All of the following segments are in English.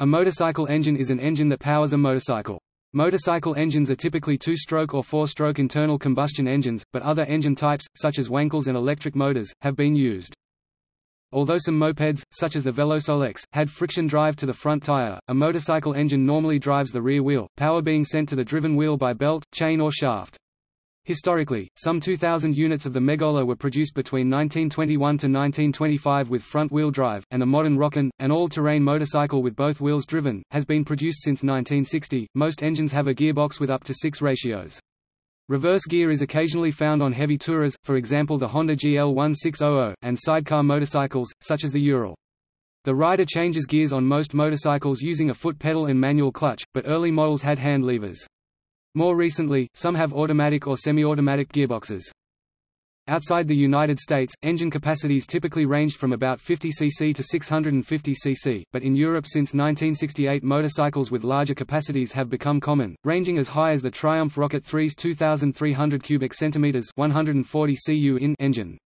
A motorcycle engine is an engine that powers a motorcycle. Motorcycle engines are typically two-stroke or four-stroke internal combustion engines, but other engine types, such as Wankels and electric motors, have been used. Although some mopeds, such as the Velosolex, had friction drive to the front tire, a motorcycle engine normally drives the rear wheel, power being sent to the driven wheel by belt, chain or shaft. Historically, some 2,000 units of the Megola were produced between 1921 to 1925 with front-wheel drive, and the modern Rokon, an all-terrain motorcycle with both wheels driven, has been produced since 1960. Most engines have a gearbox with up to six ratios. Reverse gear is occasionally found on heavy tourers, for example the Honda GL1600, and sidecar motorcycles, such as the Ural. The rider changes gears on most motorcycles using a foot pedal and manual clutch, but early models had hand levers. More recently, some have automatic or semi-automatic gearboxes. Outside the United States, engine capacities typically ranged from about 50 cc to 650 cc, but in Europe since 1968 motorcycles with larger capacities have become common, ranging as high as the Triumph Rocket 3's 2,300 cubic centimeters 140 cu in engine.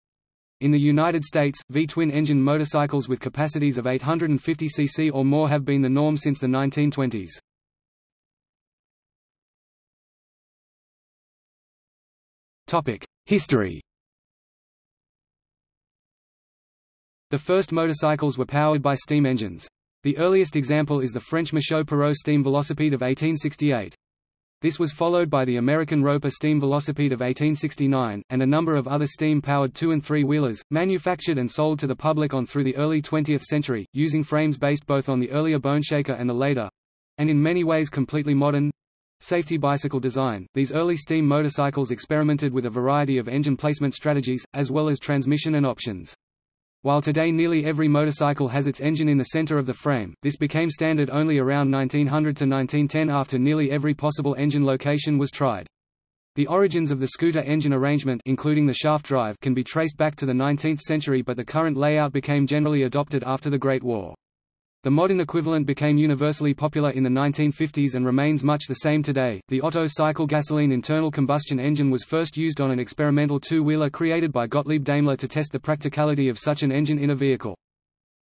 In the United States, V-twin engine motorcycles with capacities of 850 cc or more have been the norm since the 1920s. History The first motorcycles were powered by steam engines. The earliest example is the French Michaux Perreaux steam velocipede of 1868. This was followed by the American Roper steam velocipede of 1869, and a number of other steam-powered two- and three-wheelers, manufactured and sold to the public on through the early 20th century, using frames based both on the earlier Boneshaker and the later—and in many ways completely modern, Safety bicycle design These early steam motorcycles experimented with a variety of engine placement strategies, as well as transmission and options. While today nearly every motorcycle has its engine in the center of the frame, this became standard only around 1900 to 1910 after nearly every possible engine location was tried. The origins of the scooter engine arrangement including the shaft drive can be traced back to the 19th century but the current layout became generally adopted after the Great War. The modern equivalent became universally popular in the 1950s and remains much the same today. The Otto cycle gasoline internal combustion engine was first used on an experimental two-wheeler created by Gottlieb Daimler to test the practicality of such an engine in a vehicle.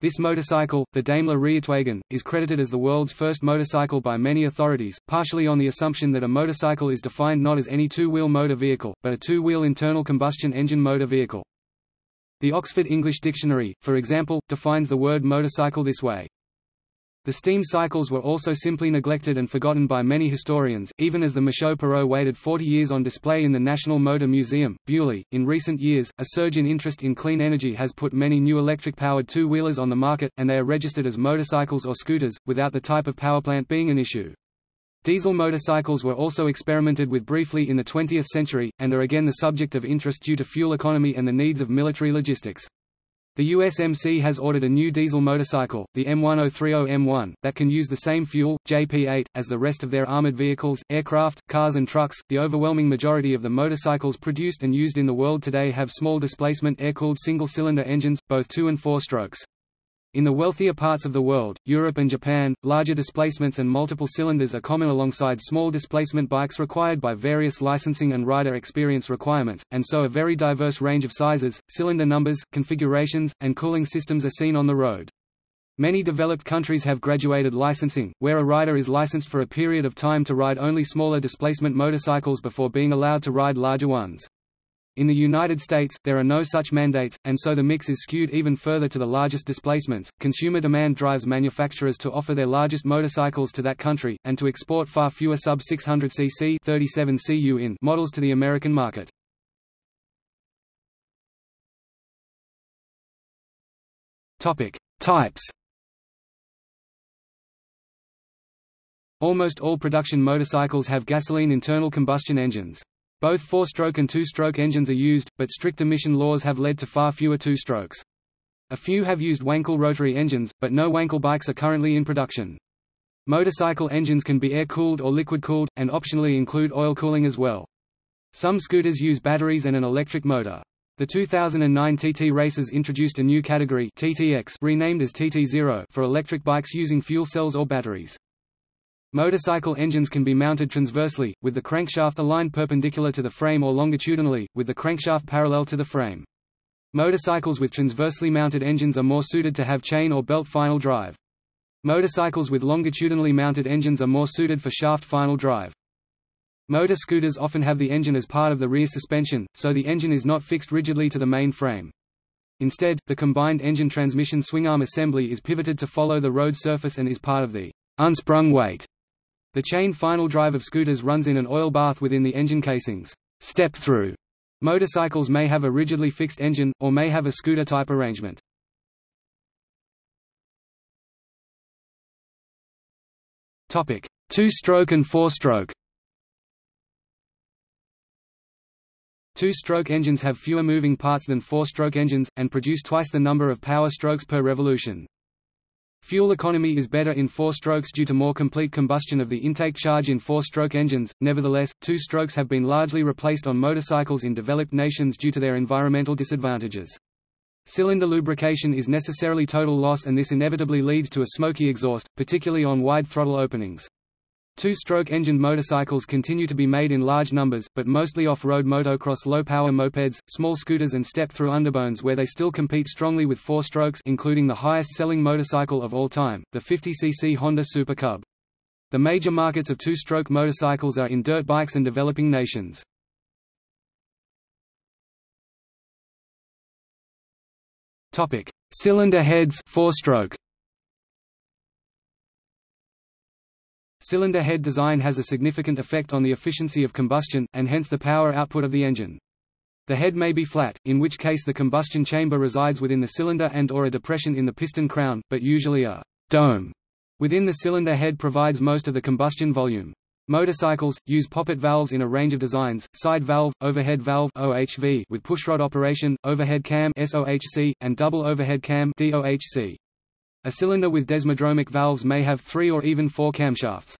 This motorcycle, the Daimler Reitwagen, is credited as the world's first motorcycle by many authorities, partially on the assumption that a motorcycle is defined not as any two-wheel motor vehicle, but a two-wheel internal combustion engine motor vehicle. The Oxford English Dictionary, for example, defines the word motorcycle this way. The steam cycles were also simply neglected and forgotten by many historians, even as the Michaux Perreaux waited 40 years on display in the National Motor Museum, Beaulieu. In recent years, a surge in interest in clean energy has put many new electric-powered two-wheelers on the market, and they are registered as motorcycles or scooters, without the type of powerplant being an issue. Diesel motorcycles were also experimented with briefly in the 20th century, and are again the subject of interest due to fuel economy and the needs of military logistics. The USMC has ordered a new diesel motorcycle, the M1030M1, that can use the same fuel, JP8, as the rest of their armored vehicles, aircraft, cars and trucks. The overwhelming majority of the motorcycles produced and used in the world today have small displacement air-cooled single-cylinder engines, both 2 and 4 strokes. In the wealthier parts of the world, Europe and Japan, larger displacements and multiple cylinders are common alongside small displacement bikes required by various licensing and rider experience requirements, and so a very diverse range of sizes, cylinder numbers, configurations, and cooling systems are seen on the road. Many developed countries have graduated licensing, where a rider is licensed for a period of time to ride only smaller displacement motorcycles before being allowed to ride larger ones. In the United States, there are no such mandates, and so the mix is skewed even further to the largest displacements. Consumer demand drives manufacturers to offer their largest motorcycles to that country, and to export far fewer sub 600 cc 37 cu in models to the American market. Topic: Types. Almost all production motorcycles have gasoline internal combustion engines. Both four-stroke and two-stroke engines are used, but strict emission laws have led to far fewer two-strokes. A few have used Wankel rotary engines, but no Wankel bikes are currently in production. Motorcycle engines can be air-cooled or liquid-cooled, and optionally include oil cooling as well. Some scooters use batteries and an electric motor. The 2009 TT Racers introduced a new category TTX renamed as TT0 for electric bikes using fuel cells or batteries. Motorcycle engines can be mounted transversely, with the crankshaft aligned perpendicular to the frame or longitudinally, with the crankshaft parallel to the frame. Motorcycles with transversely mounted engines are more suited to have chain or belt final drive. Motorcycles with longitudinally mounted engines are more suited for shaft final drive. Motor scooters often have the engine as part of the rear suspension, so the engine is not fixed rigidly to the main frame. Instead, the combined engine transmission swingarm assembly is pivoted to follow the road surface and is part of the unsprung weight. The chain final drive of scooters runs in an oil bath within the engine casings. Step-through motorcycles may have a rigidly fixed engine, or may have a scooter-type arrangement. Topic: Two-stroke and four-stroke Two-stroke engines have fewer moving parts than four-stroke engines, and produce twice the number of power strokes per revolution. Fuel economy is better in four strokes due to more complete combustion of the intake charge in four-stroke engines, nevertheless, two strokes have been largely replaced on motorcycles in developed nations due to their environmental disadvantages. Cylinder lubrication is necessarily total loss and this inevitably leads to a smoky exhaust, particularly on wide throttle openings. Two-stroke engined motorcycles continue to be made in large numbers, but mostly off-road motocross low-power mopeds, small scooters and step-through underbones where they still compete strongly with four strokes including the highest-selling motorcycle of all time, the 50cc Honda Super Cub. The major markets of two-stroke motorcycles are in dirt bikes and developing nations. Cylinder heads four-stroke Cylinder head design has a significant effect on the efficiency of combustion, and hence the power output of the engine. The head may be flat, in which case the combustion chamber resides within the cylinder and or a depression in the piston crown, but usually a dome within the cylinder head provides most of the combustion volume. Motorcycles, use poppet valves in a range of designs, side valve, overhead valve OHV with pushrod operation, overhead cam SOHC, and double overhead cam DOHC. A cylinder with desmodromic valves may have three or even four camshafts.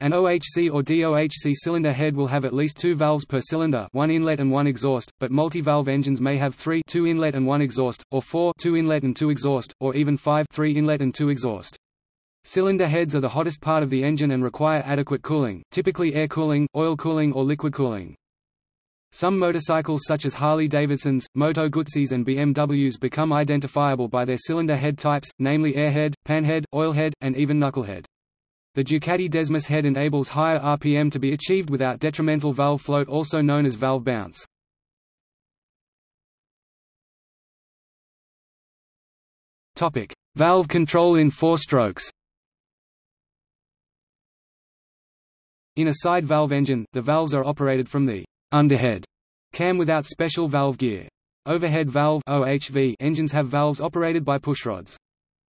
An OHC or DOHC cylinder head will have at least two valves per cylinder one inlet and one exhaust, but multi-valve engines may have three two inlet and one exhaust, or four two inlet and two exhaust, or even five three inlet and two exhaust. Cylinder heads are the hottest part of the engine and require adequate cooling, typically air cooling, oil cooling or liquid cooling. Some motorcycles such as Harley-Davidsons, Moto Guzzi's and BMWs become identifiable by their cylinder head types, namely airhead, panhead, oilhead, and even knucklehead. The Ducati Desmo head enables higher RPM to be achieved without detrimental valve float also known as valve bounce. valve control in four strokes In a side valve engine, the valves are operated from the underhead cam without special valve gear. Overhead valve OHV engines have valves operated by pushrods.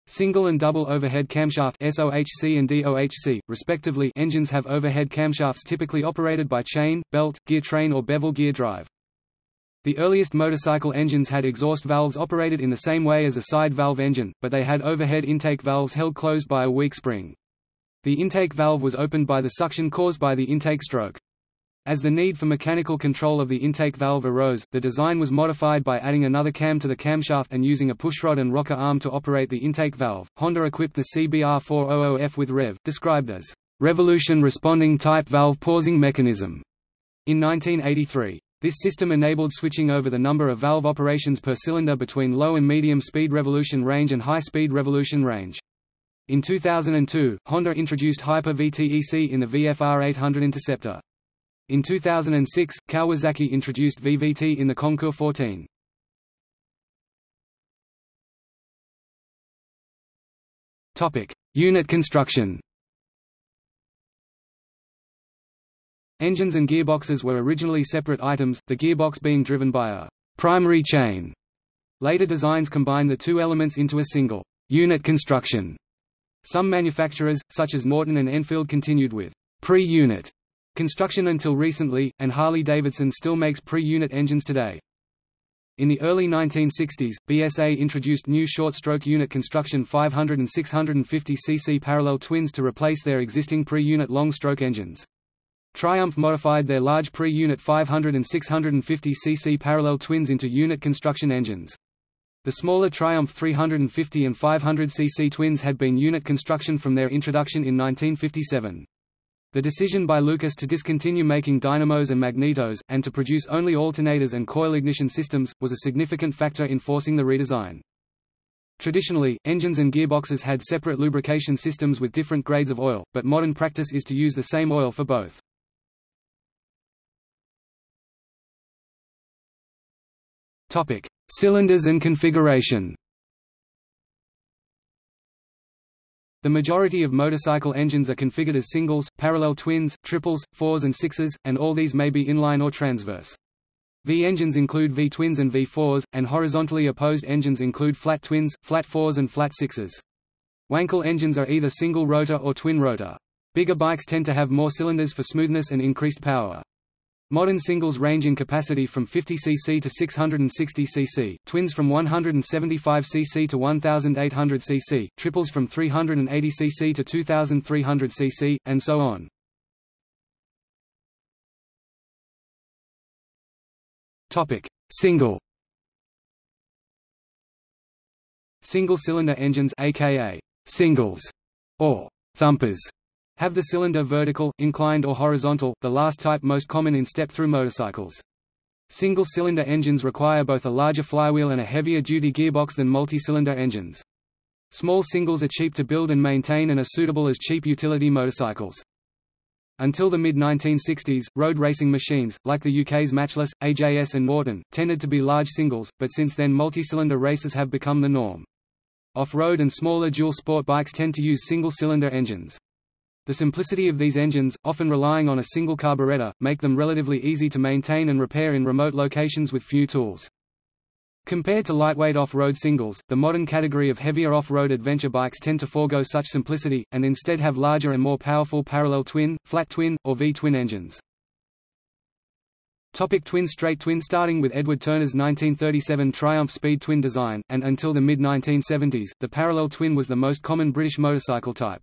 Single and double overhead camshaft SOHC and DOHC, respectively engines have overhead camshafts typically operated by chain, belt, gear train or bevel gear drive. The earliest motorcycle engines had exhaust valves operated in the same way as a side valve engine, but they had overhead intake valves held closed by a weak spring. The intake valve was opened by the suction caused by the intake stroke. As the need for mechanical control of the intake valve arose, the design was modified by adding another cam to the camshaft and using a pushrod and rocker arm to operate the intake valve. Honda equipped the CBR400F with REV, described as revolution responding type valve pausing mechanism, in 1983. This system enabled switching over the number of valve operations per cylinder between low and medium speed revolution range and high speed revolution range. In 2002, Honda introduced Hyper VTEC in the VFR 800 Interceptor. In 2006, Kawasaki introduced VVT in the Concours 14. Topic: Unit construction. Engines and gearboxes were originally separate items, the gearbox being driven by a primary chain. Later designs combined the two elements into a single unit construction. Some manufacturers, such as Norton and Enfield continued with pre-unit Construction until recently, and Harley-Davidson still makes pre-unit engines today. In the early 1960s, BSA introduced new short-stroke unit construction 500 and 650 cc parallel twins to replace their existing pre-unit long-stroke engines. Triumph modified their large pre-unit 500 and 650 cc parallel twins into unit construction engines. The smaller Triumph 350 and 500 cc twins had been unit construction from their introduction in 1957. The decision by Lucas to discontinue making dynamos and magnetos, and to produce only alternators and coil ignition systems, was a significant factor in forcing the redesign. Traditionally, engines and gearboxes had separate lubrication systems with different grades of oil, but modern practice is to use the same oil for both. Cylinders and configuration. The majority of motorcycle engines are configured as singles, parallel twins, triples, fours and sixes, and all these may be inline or transverse. V-engines include V-twins and V-fours, and horizontally opposed engines include flat twins, flat fours and flat sixes. Wankel engines are either single rotor or twin rotor. Bigger bikes tend to have more cylinders for smoothness and increased power. Modern singles range in capacity from 50 cc to 660 cc, twins from 175 cc to 1800 cc, triples from 380 cc to 2300 cc, and so on. Topic: Single Single-cylinder engines aka singles or thumpers have the cylinder vertical, inclined or horizontal, the last type most common in step-through motorcycles. Single-cylinder engines require both a larger flywheel and a heavier-duty gearbox than multi-cylinder engines. Small singles are cheap to build and maintain and are suitable as cheap utility motorcycles. Until the mid-1960s, road racing machines, like the UK's Matchless, AJS and Norton, tended to be large singles, but since then multi-cylinder races have become the norm. Off-road and smaller dual sport bikes tend to use single-cylinder engines. The simplicity of these engines, often relying on a single carburetor, make them relatively easy to maintain and repair in remote locations with few tools. Compared to lightweight off-road singles, the modern category of heavier off-road adventure bikes tend to forego such simplicity, and instead have larger and more powerful parallel twin, flat twin, or V-twin engines. Topic twin Straight twin Starting with Edward Turner's 1937 Triumph Speed twin design, and until the mid-1970s, the parallel twin was the most common British motorcycle type.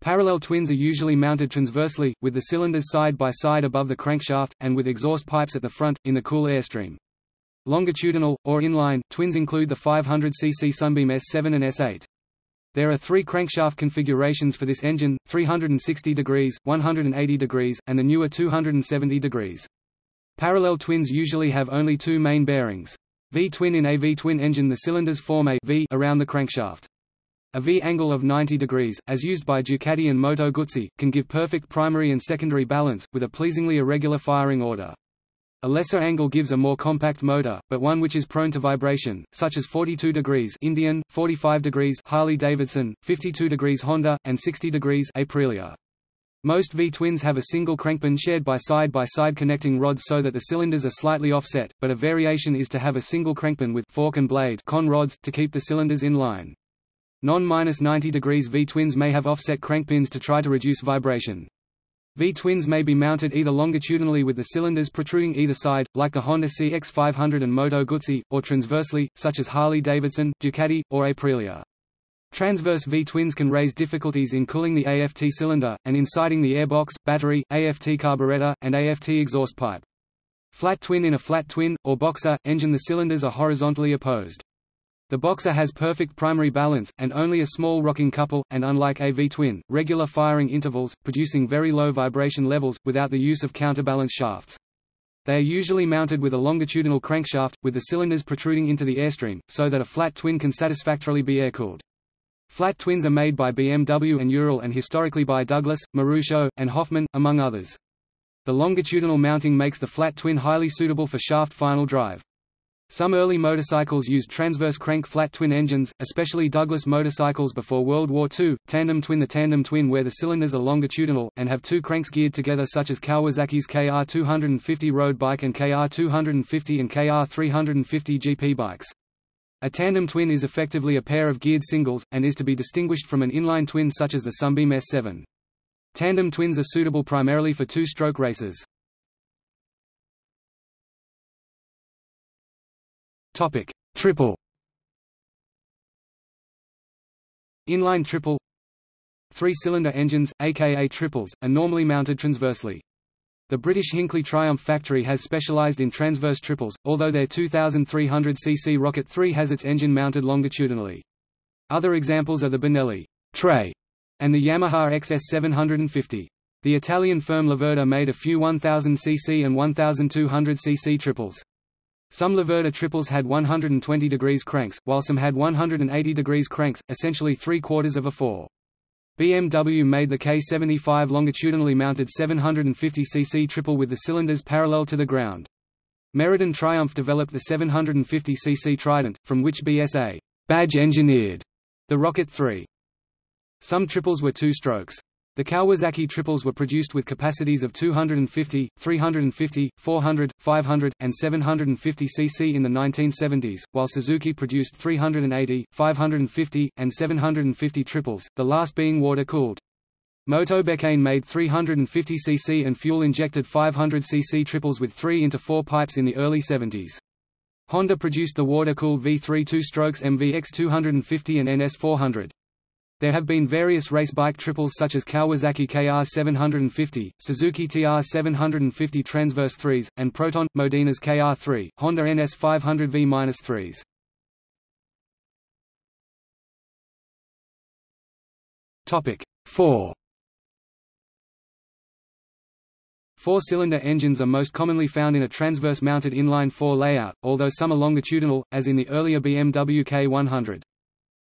Parallel twins are usually mounted transversely, with the cylinders side by side above the crankshaft, and with exhaust pipes at the front, in the cool airstream. Longitudinal, or inline, twins include the 500cc Sunbeam S7 and S8. There are three crankshaft configurations for this engine, 360 degrees, 180 degrees, and the newer 270 degrees. Parallel twins usually have only two main bearings. V-twin In a V-twin engine the cylinders form a V around the crankshaft. A V-angle of 90 degrees, as used by Ducati and Moto Guzzi, can give perfect primary and secondary balance, with a pleasingly irregular firing order. A lesser angle gives a more compact motor, but one which is prone to vibration, such as 42 degrees Indian, 45 degrees Harley-Davidson, 52 degrees Honda, and 60 degrees Aprilia. Most V-twins have a single crankpin shared by side-by-side -side connecting rods so that the cylinders are slightly offset, but a variation is to have a single crankpin with fork and blade con rods, to keep the cylinders in line. Non-90 degrees V-twins may have offset crankpins to try to reduce vibration. V-twins may be mounted either longitudinally with the cylinders protruding either side, like the Honda CX500 and Moto Guzzi, or transversely, such as Harley-Davidson, Ducati, or Aprilia. Transverse V-twins can raise difficulties in cooling the AFT cylinder, and inciting the airbox, battery, AFT carburetor, and AFT exhaust pipe. Flat twin In a flat twin, or boxer, engine the cylinders are horizontally opposed. The Boxer has perfect primary balance, and only a small rocking couple, and unlike a V-twin, regular firing intervals, producing very low vibration levels, without the use of counterbalance shafts. They are usually mounted with a longitudinal crankshaft, with the cylinders protruding into the airstream, so that a flat twin can satisfactorily be air-cooled. Flat twins are made by BMW and Ural and historically by Douglas, Marusho, and Hoffman, among others. The longitudinal mounting makes the flat twin highly suitable for shaft final drive. Some early motorcycles used transverse crank flat twin engines, especially Douglas motorcycles before World War II, tandem twin The tandem twin where the cylinders are longitudinal, and have two cranks geared together such as Kawasaki's KR250 road bike and KR250 and KR350 GP bikes. A tandem twin is effectively a pair of geared singles, and is to be distinguished from an inline twin such as the Sunbeam S7. Tandem twins are suitable primarily for two-stroke races. Topic: Triple. Inline triple. Three-cylinder engines, aka triples, are normally mounted transversely. The British Hinckley Triumph factory has specialised in transverse triples, although their 2300cc Rocket 3 has its engine mounted longitudinally. Other examples are the Benelli Tre and the Yamaha XS750. The Italian firm Laverda made a few 1000cc and 1200cc triples. Some Laverda triples had 120 degrees cranks, while some had 180 degrees cranks, essentially three-quarters of a 4. BMW made the K75 longitudinally mounted 750cc triple with the cylinders parallel to the ground. Meriden Triumph developed the 750cc Trident, from which BSA badge engineered the Rocket 3. Some triples were two strokes. The Kawasaki triples were produced with capacities of 250, 350, 400, 500, and 750 cc in the 1970s, while Suzuki produced 380, 550, and 750 triples, the last being water-cooled. Motobecane made 350 cc and fuel-injected 500 cc triples with 3 into 4 pipes in the early 70s. Honda produced the water-cooled V3 two-strokes MVX 250 and NS 400. There have been various race bike triples such as Kawasaki KR750, Suzuki TR750 Transverse 3s, and Proton, Modenas KR3, Honda NS500V-3s. Topic 4. Four-cylinder engines are most commonly found in a transverse-mounted inline-four layout, although some are longitudinal, as in the earlier BMW K100.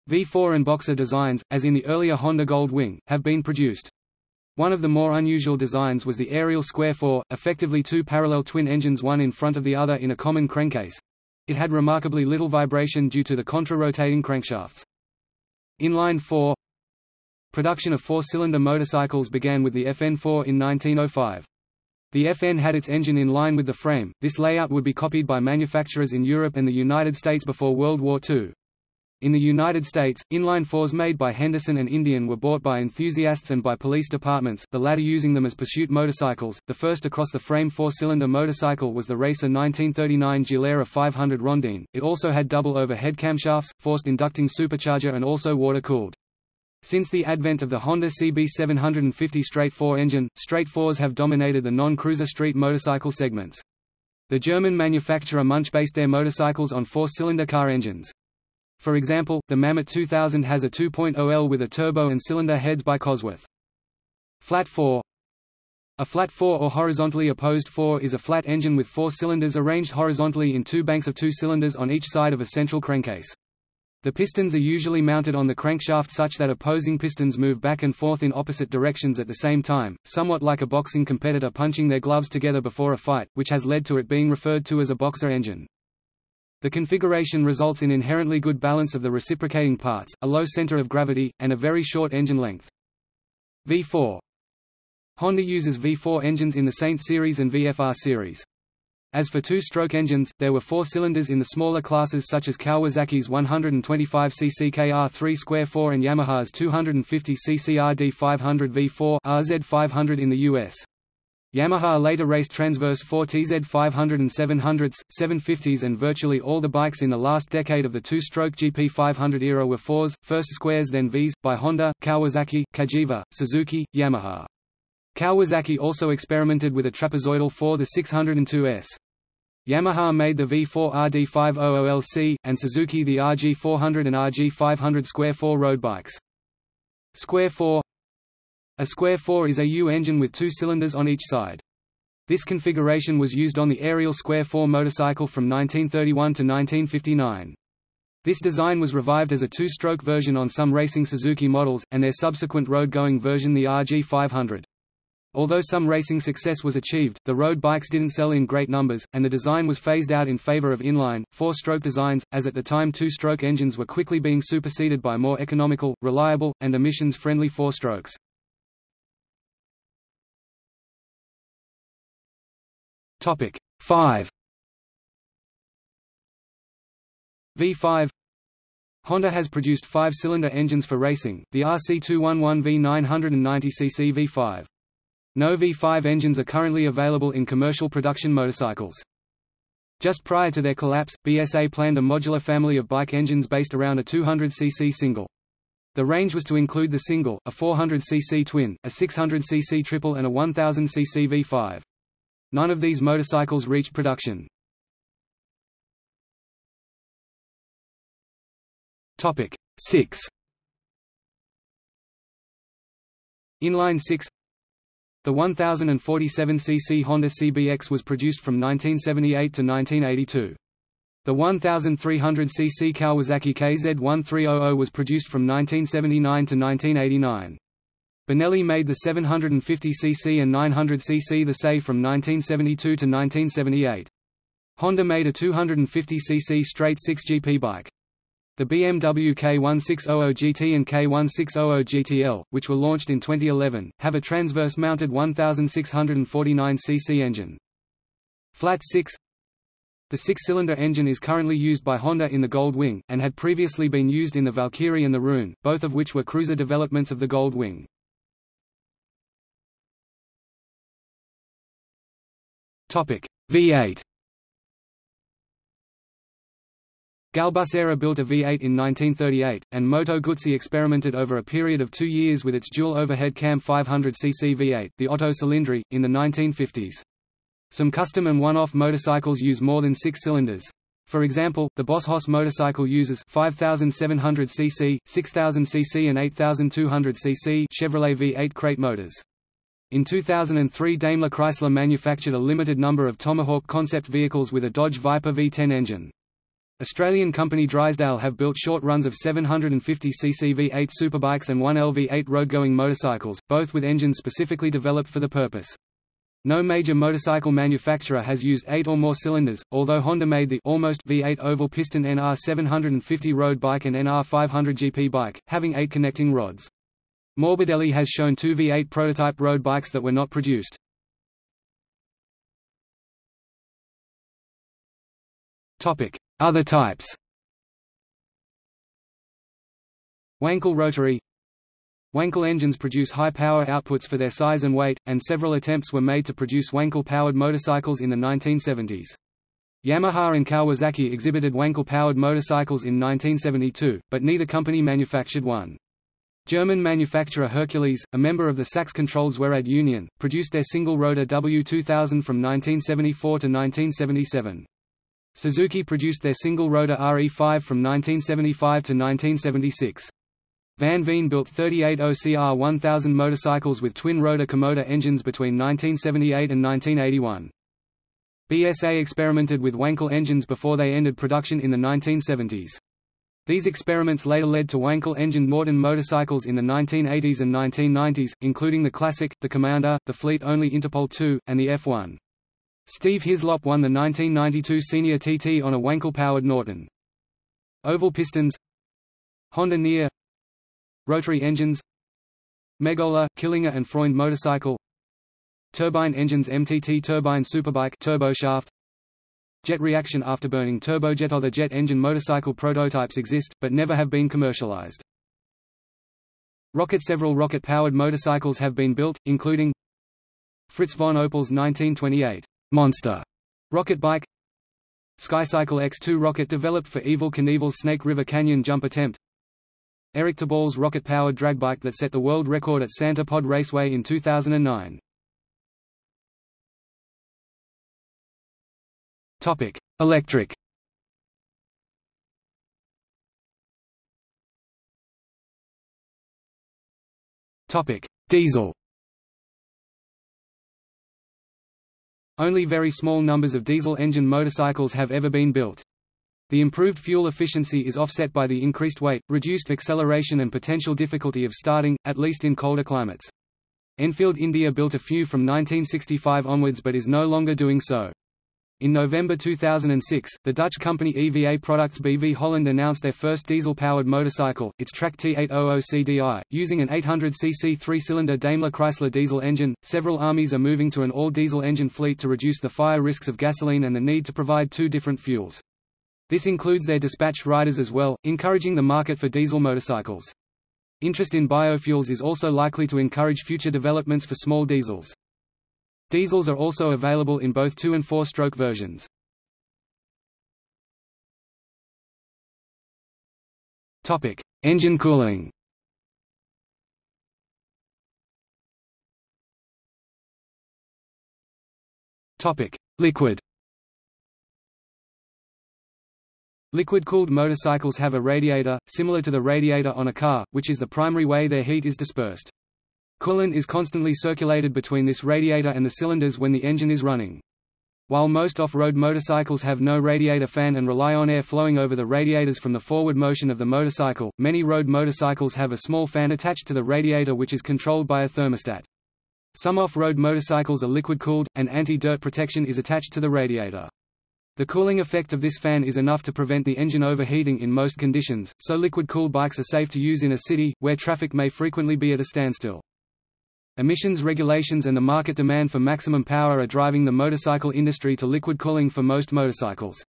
V4 and Boxer designs, as in the earlier Honda Gold Wing, have been produced. One of the more unusual designs was the Ariel Square 4, effectively two parallel twin engines one in front of the other in a common crankcase. It had remarkably little vibration due to the contra-rotating crankshafts. Inline 4 Production of four-cylinder motorcycles began with the FN4 in 1905. The FN had its engine in line with the frame. This layout would be copied by manufacturers in Europe and the United States before World War II. In the United States, inline fours made by Henderson and Indian were bought by enthusiasts and by police departments, the latter using them as pursuit motorcycles. The first across-the-frame four-cylinder motorcycle was the Racer 1939 Gilera 500 Rondine. It also had double overhead camshafts, forced inducting supercharger and also water-cooled. Since the advent of the Honda CB750 straight 4 engine, straight 4s have dominated the non-cruiser street motorcycle segments. The German manufacturer Munch based their motorcycles on four-cylinder car engines. For example, the Mammoth 2000 has a 2.0L with a turbo and cylinder heads by Cosworth. Flat 4 A flat 4 or horizontally opposed 4 is a flat engine with four cylinders arranged horizontally in two banks of two cylinders on each side of a central crankcase. The pistons are usually mounted on the crankshaft such that opposing pistons move back and forth in opposite directions at the same time, somewhat like a boxing competitor punching their gloves together before a fight, which has led to it being referred to as a boxer engine. The configuration results in inherently good balance of the reciprocating parts, a low center of gravity, and a very short engine length. V4 Honda uses V4 engines in the Saint series and VFR series. As for two-stroke engines, there were four cylinders in the smaller classes such as Kawasaki's 125cc KR3 Square 4 and Yamaha's 250cc RD500 V4 RZ500 in the US. Yamaha later raced Transverse 4 TZ500 and 700s, 750s and virtually all the bikes in the last decade of the two-stroke GP500 era were 4s, first squares then Vs, by Honda, Kawasaki, Cagiva, Suzuki, Yamaha. Kawasaki also experimented with a trapezoidal 4 the 602S. Yamaha made the V4 RD500LC, and Suzuki the RG400 and RG500 Square 4 road bikes. Square 4 a square 4 is a U engine with two cylinders on each side. This configuration was used on the Ariel Square 4 motorcycle from 1931 to 1959. This design was revived as a two-stroke version on some racing Suzuki models, and their subsequent road-going version the RG500. Although some racing success was achieved, the road bikes didn't sell in great numbers, and the design was phased out in favor of inline, four-stroke designs, as at the time two-stroke engines were quickly being superseded by more economical, reliable, and emissions-friendly four-strokes. Topic 5 V5 Honda has produced five-cylinder engines for racing, the RC211 V990cc V5. No V5 engines are currently available in commercial production motorcycles. Just prior to their collapse, BSA planned a modular family of bike engines based around a 200cc single. The range was to include the single, a 400cc twin, a 600cc triple and a 1000cc V5. None of these motorcycles reached production. Topic 6 Inline 6 The 1047cc Honda CBX was produced from 1978 to 1982. The 1300 cc Kawasaki KZ1300 was produced from 1979 to 1989. Benelli made the 750 cc and 900 cc the Sei from 1972 to 1978. Honda made a 250 cc straight 6 GP bike. The BMW K1600 GT and K1600 GTL, which were launched in 2011, have a transverse-mounted 1649 cc engine. Flat 6 The six-cylinder engine is currently used by Honda in the Gold Wing, and had previously been used in the Valkyrie and the Rune, both of which were cruiser developments of the Gold Wing. V8 Galbusera built a V8 in 1938, and Moto Guzzi experimented over a period of two years with its dual overhead cam 500cc V8, the Otto Cilindri, in the 1950s. Some custom and one-off motorcycles use more than six cylinders. For example, the Boss Hoss motorcycle uses 5700 cc, 6000 cc and 8200 cc Chevrolet V8 crate motors. In 2003 Daimler Chrysler manufactured a limited number of Tomahawk concept vehicles with a Dodge Viper V10 engine. Australian company Drysdale have built short runs of 750cc V8 superbikes and one LV8 road-going motorcycles, both with engines specifically developed for the purpose. No major motorcycle manufacturer has used eight or more cylinders, although Honda made the almost V8 oval piston NR 750 road bike and NR 500 GP bike, having eight connecting rods. Morbidelli has shown two V8 prototype road bikes that were not produced. Other types Wankel rotary Wankel engines produce high power outputs for their size and weight, and several attempts were made to produce Wankel-powered motorcycles in the 1970s. Yamaha and Kawasaki exhibited Wankel-powered motorcycles in 1972, but neither company manufactured one. German manufacturer Hercules, a member of the Sachs-controlled Zweirad Union, produced their single-rotor W2000 from 1974 to 1977. Suzuki produced their single-rotor RE5 from 1975 to 1976. Van Veen built 38 OCR 1000 motorcycles with twin-rotor Comotor engines between 1978 and 1981. BSA experimented with Wankel engines before they ended production in the 1970s. These experiments later led to Wankel-engined Norton motorcycles in the 1980s and 1990s, including the Classic, the Commander, the fleet-only Interpol II, and the F1. Steve Hislop won the 1992 Senior TT on a Wankel-powered Norton. Oval pistons. Honda Near. Rotary engines. Megola, Killinger and Freund motorcycle. Turbine engines MTT turbine superbike turboshaft Jet reaction afterburning turbojet Other jet engine motorcycle prototypes exist, but never have been commercialized. Rocket Several rocket-powered motorcycles have been built, including Fritz von Opel's 1928 Monster rocket bike Skycycle X2 rocket developed for Evel Knievel's Snake River Canyon jump attempt Eric Teboul's rocket-powered drag bike that set the world record at Santa Pod Raceway in 2009. Topic: Electric. Topic: Diesel. Only very small numbers of diesel engine motorcycles have ever been built. The improved fuel efficiency is offset by the increased weight, reduced acceleration and potential difficulty of starting, at least in colder climates. Enfield India built a few from 1965 onwards but is no longer doing so. In November 2006, the Dutch company EVA Products BV Holland announced their first diesel-powered motorcycle, its Track T800CDI, using an 800cc three-cylinder Daimler Chrysler diesel engine. Several armies are moving to an all-diesel engine fleet to reduce the fire risks of gasoline and the need to provide two different fuels. This includes their dispatch riders as well, encouraging the market for diesel motorcycles. Interest in biofuels is also likely to encourage future developments for small diesels. Diesels are also available in both two- and four-stroke versions. Topic: Engine cooling. Topic: Liquid. Liquid-cooled motorcycles have a radiator, similar to the radiator on a car, which is the primary way their heat is dispersed. Coolant is constantly circulated between this radiator and the cylinders when the engine is running. While most off-road motorcycles have no radiator fan and rely on air flowing over the radiators from the forward motion of the motorcycle, many road motorcycles have a small fan attached to the radiator which is controlled by a thermostat. Some off-road motorcycles are liquid-cooled, and anti-dirt protection is attached to the radiator. The cooling effect of this fan is enough to prevent the engine overheating in most conditions, so liquid-cooled bikes are safe to use in a city, where traffic may frequently be at a standstill. Emissions regulations and the market demand for maximum power are driving the motorcycle industry to liquid cooling for most motorcycles.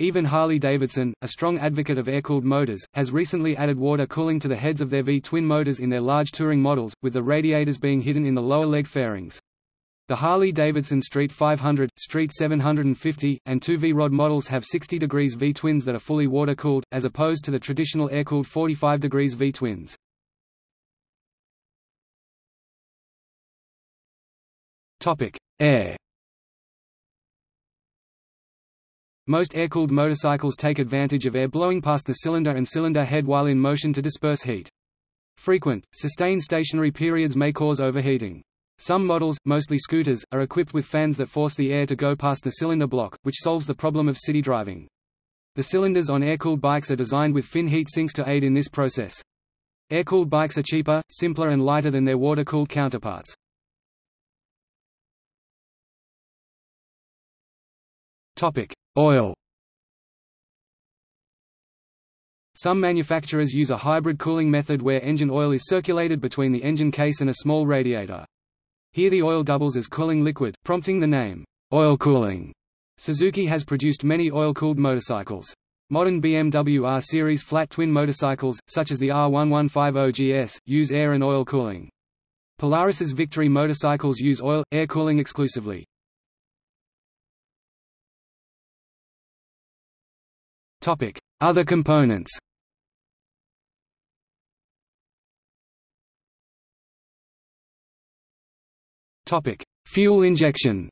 Even Harley-Davidson, a strong advocate of air-cooled motors, has recently added water cooling to the heads of their V-twin motors in their large touring models, with the radiators being hidden in the lower leg fairings. The Harley-Davidson Street 500, Street 750, and 2V rod models have 60 degrees V-twins that are fully water-cooled, as opposed to the traditional air-cooled 45 degrees V-twins. Topic: Air. Most air-cooled motorcycles take advantage of air blowing past the cylinder and cylinder head while in motion to disperse heat. Frequent, sustained stationary periods may cause overheating. Some models, mostly scooters, are equipped with fans that force the air to go past the cylinder block, which solves the problem of city driving. The cylinders on air-cooled bikes are designed with fin heat sinks to aid in this process. Air-cooled bikes are cheaper, simpler and lighter than their water-cooled counterparts. Topic: Oil. Some manufacturers use a hybrid cooling method where engine oil is circulated between the engine case and a small radiator. Here the oil doubles as cooling liquid, prompting the name, oil cooling. Suzuki has produced many oil-cooled motorcycles. Modern BMW R series flat twin motorcycles, such as the R1150 GS, use air and oil cooling. Polaris's Victory motorcycles use oil, air cooling exclusively. Topic: Other components. Topic: Fuel injection.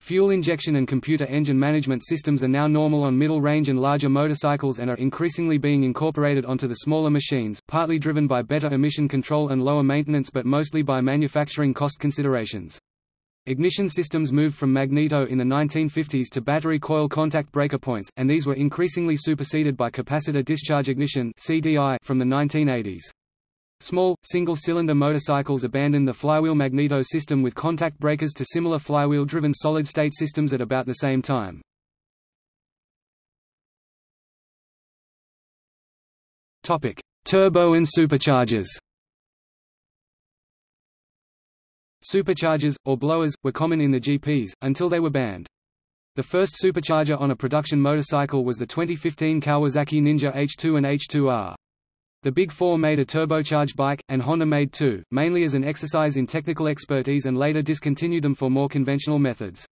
Fuel injection and computer engine management systems are now normal on middle-range and larger motorcycles and are increasingly being incorporated onto the smaller machines, partly driven by better emission control and lower maintenance but mostly by manufacturing cost considerations. Ignition systems moved from magneto in the 1950s to battery coil contact breaker points, and these were increasingly superseded by capacitor discharge ignition from the 1980s. Small, single-cylinder motorcycles abandoned the flywheel magneto system with contact breakers to similar flywheel-driven solid-state systems at about the same time. Turbo and superchargers Superchargers, or blowers, were common in the GPs, until they were banned. The first supercharger on a production motorcycle was the 2015 Kawasaki Ninja H2 and H2R. The Big Four made a turbocharged bike, and Honda made two, mainly as an exercise in technical expertise and later discontinued them for more conventional methods.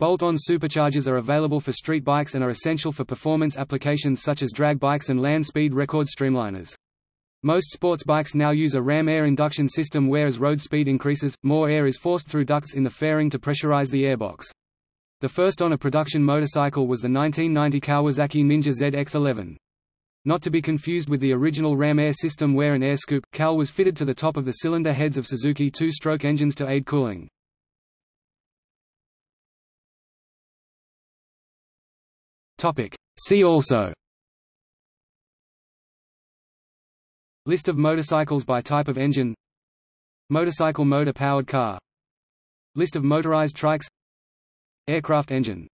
Bolt-on superchargers are available for street bikes and are essential for performance applications such as drag bikes and land speed record streamliners. Most sports bikes now use a ram air induction system where as road speed increases, more air is forced through ducts in the fairing to pressurize the airbox. The first on a production motorcycle was the 1990 Kawasaki Ninja ZX-11. Not to be confused with the original ram air system where an air scoop, CAL was fitted to the top of the cylinder heads of Suzuki two-stroke engines to aid cooling. See also List of motorcycles by type of engine. Motorcycle motor-powered car. List of motorized trikes. Aircraft engine